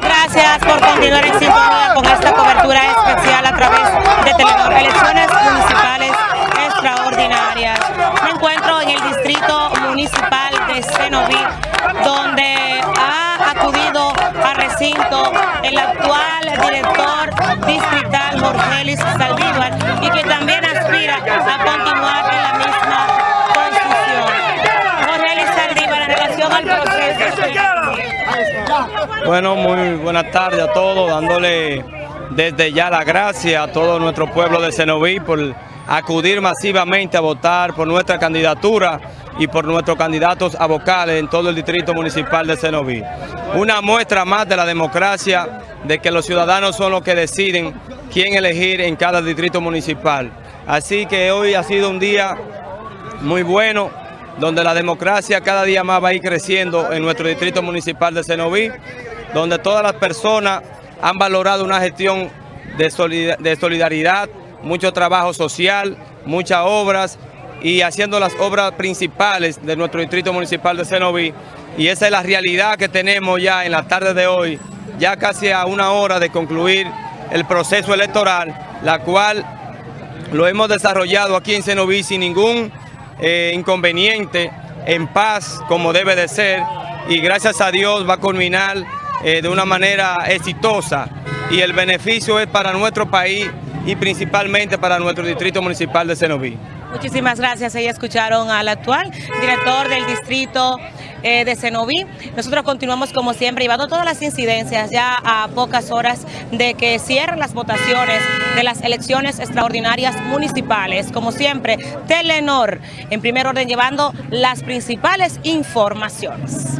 Gracias por continuar en sintonía con esta cobertura especial a través de Telenor. Elecciones municipales extraordinarias. Me encuentro en el distrito municipal de Cenoví, donde ha acudido a recinto el actual director distrital Jorgelis Saldívar y que también aspira a continuar en la misma posición. Jorgelis Saldívar, en relación al proceso. Bueno, muy buenas tardes a todos, dándole desde ya la gracia a todo nuestro pueblo de Cenoví por acudir masivamente a votar por nuestra candidatura y por nuestros candidatos a vocales en todo el distrito municipal de Cenoví. Una muestra más de la democracia, de que los ciudadanos son los que deciden quién elegir en cada distrito municipal. Así que hoy ha sido un día muy bueno, donde la democracia cada día más va a ir creciendo en nuestro distrito municipal de Cenoví, donde todas las personas han valorado una gestión de solidaridad, mucho trabajo social, muchas obras y haciendo las obras principales de nuestro distrito municipal de Cenoví. Y esa es la realidad que tenemos ya en la tarde de hoy, ya casi a una hora de concluir el proceso electoral, la cual lo hemos desarrollado aquí en Cenoví sin ningún eh, inconveniente, en paz, como debe de ser, y gracias a Dios va a culminar eh, de una manera exitosa y el beneficio es para nuestro país y principalmente para nuestro distrito municipal de Cenoví. Muchísimas gracias. Ahí escucharon al actual director del distrito eh, de Cenoví. Nosotros continuamos como siempre llevando todas las incidencias ya a pocas horas de que cierren las votaciones de las elecciones extraordinarias municipales. Como siempre, Telenor en primer orden llevando las principales informaciones.